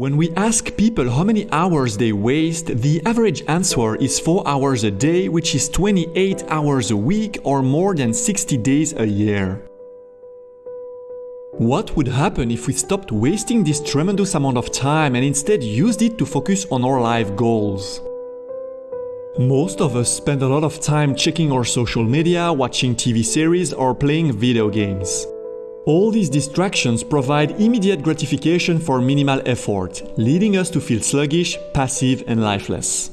When we ask people how many hours they waste, the average answer is 4 hours a day, which is 28 hours a week or more than 60 days a year. What would happen if we stopped wasting this tremendous amount of time and instead used it to focus on our life goals? Most of us spend a lot of time checking our social media, watching TV series, or playing video games. All these distractions provide immediate gratification for minimal effort, leading us to feel sluggish, passive, and lifeless.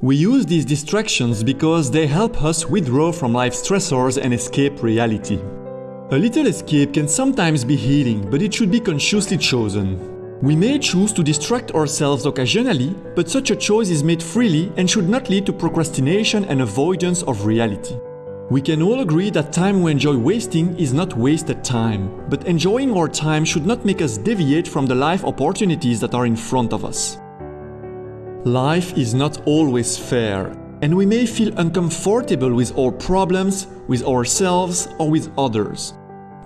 We use these distractions because they help us withdraw from life stressors and escape reality. A little escape can sometimes be healing, but it should be consciously chosen. We may choose to distract ourselves occasionally, but such a choice is made freely and should not lead to procrastination and avoidance of reality. We can all agree that time we enjoy wasting is not wasted time, but enjoying our time should not make us deviate from the life opportunities that are in front of us. Life is not always fair, and we may feel uncomfortable with our problems, with ourselves, or with others.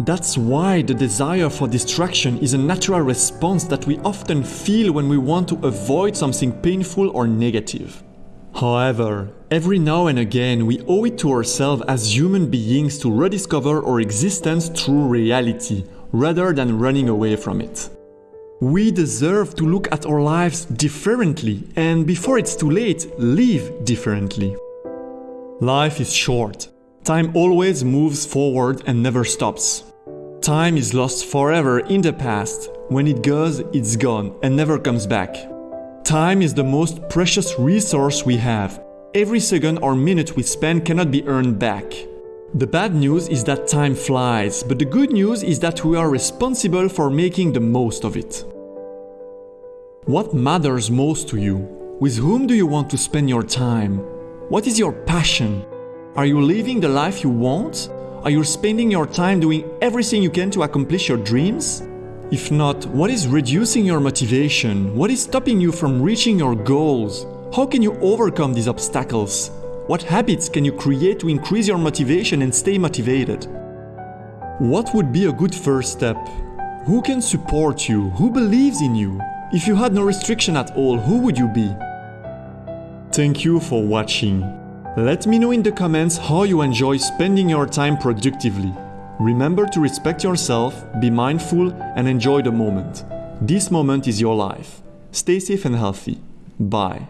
That's why the desire for distraction is a natural response that we often feel when we want to avoid something painful or negative. However, every now and again we owe it to ourselves as human beings to rediscover our existence through reality, rather than running away from it. We deserve to look at our lives differently and before it's too late, live differently. Life is short. Time always moves forward and never stops. Time is lost forever in the past. When it goes, it's gone and never comes back. Time is the most precious resource we have. Every second or minute we spend cannot be earned back. The bad news is that time flies, but the good news is that we are responsible for making the most of it. What matters most to you? With whom do you want to spend your time? What is your passion? Are you living the life you want? Are you spending your time doing everything you can to accomplish your dreams? If not, what is reducing your motivation? What is stopping you from reaching your goals? How can you overcome these obstacles? What habits can you create to increase your motivation and stay motivated? What would be a good first step? Who can support you? Who believes in you? If you had no restriction at all, who would you be? Thank you for watching. Let me know in the comments how you enjoy spending your time productively. Remember to respect yourself, be mindful, and enjoy the moment. This moment is your life. Stay safe and healthy. Bye.